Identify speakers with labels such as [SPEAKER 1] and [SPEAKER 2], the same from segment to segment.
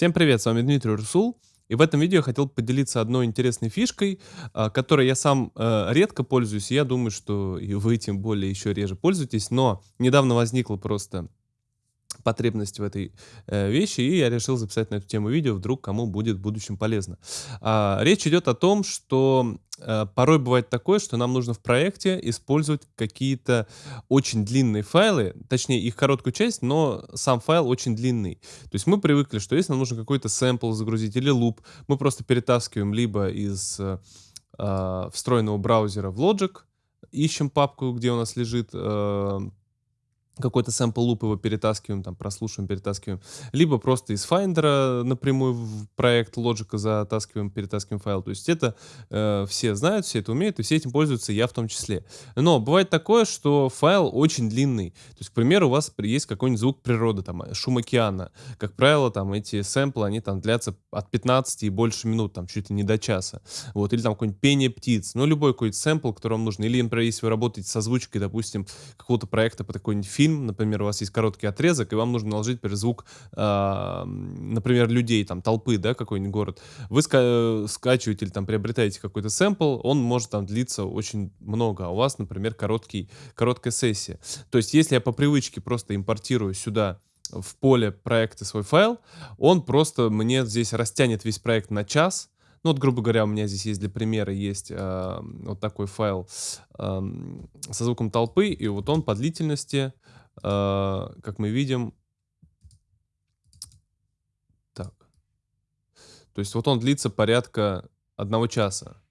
[SPEAKER 1] Всем привет, с вами Дмитрий Русул. И в этом видео я хотел поделиться одной интересной фишкой, а, которой я сам э, редко пользуюсь, и я думаю, что и вы тем более еще реже пользуетесь, но недавно возникла просто потребность в этой э, вещи, и я решил записать на эту тему видео, вдруг кому будет в будущем полезно. А, речь идет о том, что э, порой бывает такое, что нам нужно в проекте использовать какие-то очень длинные файлы, точнее их короткую часть, но сам файл очень длинный. То есть мы привыкли, что если нам нужно какой-то сэмпл загрузить или луп, мы просто перетаскиваем либо из э, э, встроенного браузера в Logic, ищем папку, где у нас лежит э, какой-то sample loop его перетаскиваем, там, прослушиваем, перетаскиваем, либо просто из Finder напрямую в проект Logic затаскиваем, перетаскиваем файл. То есть это э, все знают, все это умеют, и все этим пользуются, я в том числе. Но бывает такое, что файл очень длинный. То есть, к примеру, у вас есть какой-нибудь звук природы, там, шум океана. Как правило, там, эти сэмплы, они там длятся от 15 и больше минут, там, чуть ли не до часа. Вот, или там какое-нибудь пение птиц. Ну, любой какой-то сэмпл, который вам нужен. Или, например, если вы работаете со озвучкой, допустим, какого-то проекта по такой-нибудь фильм, например, у вас есть короткий отрезок, и вам нужно наложить, например, звук, э, например, людей, там, толпы, да, какой-нибудь город. Вы ска скачиваете или там приобретаете какой-то сэмпл, он может там длиться очень много, а у вас, например, короткий, короткая сессия. То есть, если я по привычке просто импортирую сюда в поле проекта свой файл, он просто мне здесь растянет весь проект на час, ну вот, грубо говоря, у меня здесь есть для примера есть э, вот такой файл э, со звуком толпы, и вот он по длительности э, как мы видим, так, то есть вот он длится порядка одного часа.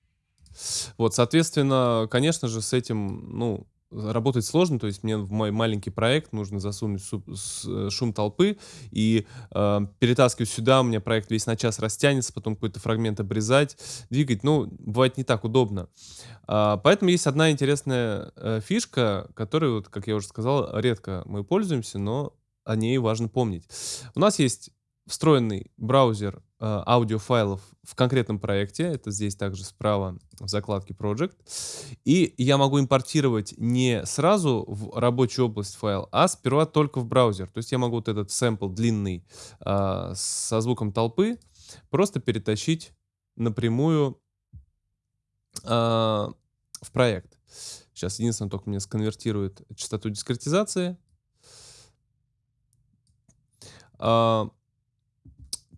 [SPEAKER 1] Вот, соответственно, конечно же, с этим, ну, работать сложно, то есть мне в мой маленький проект нужно засунуть э, шум толпы и э, перетаскивать сюда, у меня проект весь на час растянется, потом какой-то фрагмент обрезать, двигать, ну, бывает не так удобно. А, поэтому есть одна интересная э, фишка, которой, вот, как я уже сказал, редко мы пользуемся, но о ней важно помнить. У нас есть встроенный браузер э, аудиофайлов в конкретном проекте. Это здесь также справа в закладке Project. И я могу импортировать не сразу в рабочую область файл, а сперва только в браузер. То есть я могу вот этот сэмпл длинный э, со звуком толпы просто перетащить напрямую э, в проект. Сейчас единственное, только мне сконвертирует частоту дискретизации.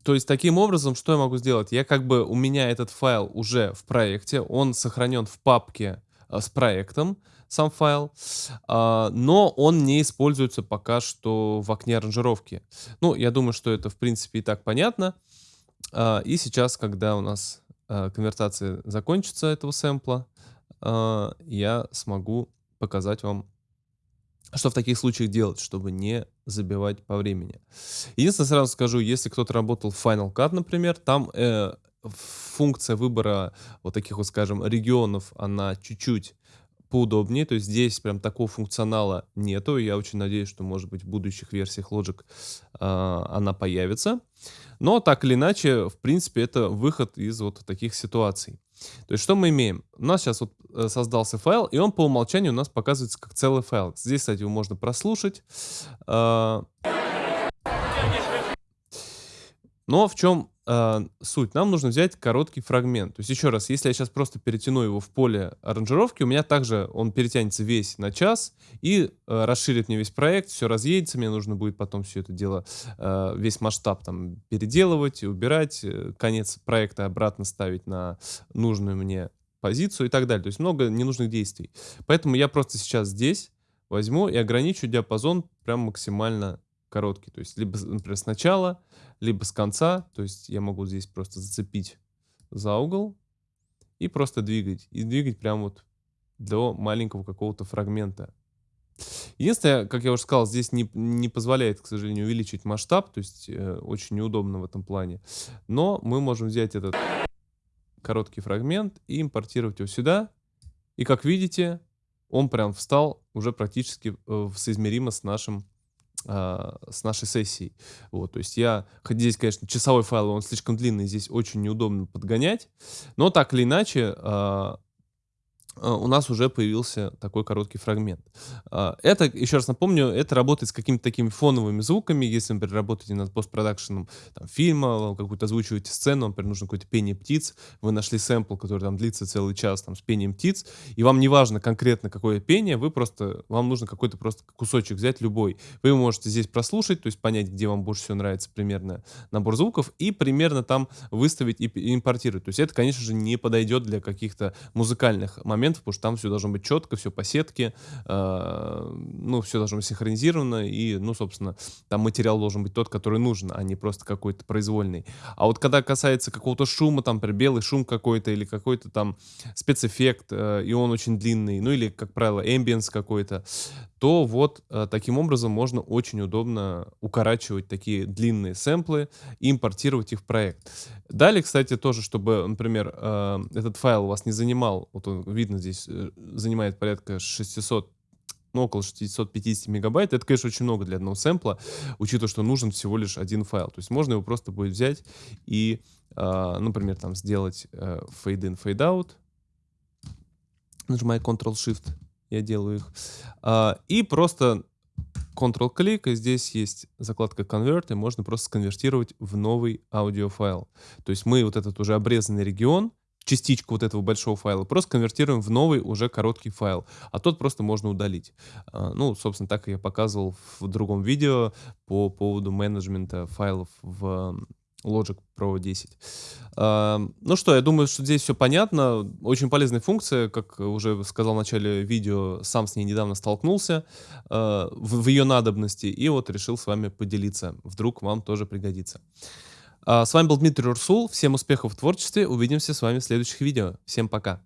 [SPEAKER 1] То есть таким образом, что я могу сделать? Я как бы, у меня этот файл уже в проекте, он сохранен в папке э, с проектом, сам файл, э, но он не используется пока что в окне аранжировки. Ну, я думаю, что это в принципе и так понятно. Э, и сейчас, когда у нас э, конвертация закончится этого сэмпла, э, я смогу показать вам что в таких случаях делать, чтобы не забивать по времени? Единственное, сразу скажу, если кто-то работал в Final Cut, например, там э, функция выбора вот таких вот, скажем, регионов, она чуть-чуть поудобнее, то есть здесь прям такого функционала нету, я очень надеюсь, что, может быть, в будущих версиях Logic э, она появится. Но так или иначе, в принципе, это выход из вот таких ситуаций. То есть что мы имеем? У нас сейчас вот э, создался файл, и он по умолчанию у нас показывается как целый файл. Здесь, кстати, его можно прослушать. А, но в чем э, суть? Нам нужно взять короткий фрагмент. То есть еще раз, если я сейчас просто перетяну его в поле аранжировки, у меня также он перетянется весь на час и э, расширит мне весь проект, все разъедется, мне нужно будет потом все это дело, э, весь масштаб там переделывать, убирать, э, конец проекта обратно ставить на нужную мне позицию и так далее. То есть много ненужных действий. Поэтому я просто сейчас здесь возьму и ограничу диапазон прям максимально короткий. То есть либо, например, сначала либо с конца, то есть я могу здесь просто зацепить за угол и просто двигать. И двигать прям вот до маленького какого-то фрагмента. Единственное, как я уже сказал, здесь не, не позволяет, к сожалению, увеличить масштаб, то есть э, очень неудобно в этом плане. Но мы можем взять этот короткий фрагмент и импортировать его сюда. И как видите, он прям встал уже практически э, соизмеримо с нашим с нашей сессией. Вот, то есть я, хоть здесь, конечно, часовой файл, он слишком длинный, здесь очень неудобно подгонять, но так или иначе, а, у нас уже появился такой короткий фрагмент. А, это, еще раз напомню, это работает с какими-то такими фоновыми звуками. Если, например, работаете над постпродакшеном там, фильма, какую-то озвучиваете сцену, например, нужно какое-то пение птиц, вы нашли сэмпл, который там длится целый час там, с пением птиц, и вам не важно конкретно какое пение, вы просто, вам нужно какой-то просто кусочек взять, любой. Вы можете здесь прослушать, то есть понять, где вам больше всего нравится примерно набор звуков, и примерно там выставить и импортировать. То есть это, конечно же, не подойдет для каких-то музыкальных моментов, моментов, потому что там все должно быть четко, все по сетке, э, ну, все должно быть синхронизировано, и, ну, собственно, там материал должен быть тот, который нужен, а не просто какой-то произвольный. А вот когда касается какого-то шума, там, например, белый шум какой-то или какой-то там спецэффект, э, и он очень длинный, ну, или, как правило, эмбиенс какой-то, то вот э, таким образом можно очень удобно укорачивать такие длинные сэмплы и импортировать их в проект. Далее, кстати, тоже, чтобы, например, э, этот файл у вас не занимал, вот он видно здесь, э, занимает порядка 600 ну, около 650 мегабайт. Это, конечно, очень много для одного сэмпла, учитывая, что нужен всего лишь один файл. То есть можно его просто будет взять и, э, например, там сделать э, fade in, fade out. Нажимаю Ctrl-Shift, я делаю их. Э, и просто Ctrl-клик, и здесь есть закладка Convert, и можно просто сконвертировать в новый аудиофайл. То есть мы вот этот уже обрезанный регион, частичку вот этого большого файла, просто конвертируем в новый уже короткий файл, а тот просто можно удалить. А, ну, собственно, так я показывал в другом видео по поводу менеджмента файлов в Logic Pro 10. Ну что, я думаю, что здесь все понятно. Очень полезная функция, как уже сказал в начале видео, сам с ней недавно столкнулся а, в ее надобности и вот решил с вами поделиться. Вдруг вам тоже пригодится. А, с вами был Дмитрий Урсул. Всем успехов в творчестве. Увидимся с вами в следующих видео. Всем пока.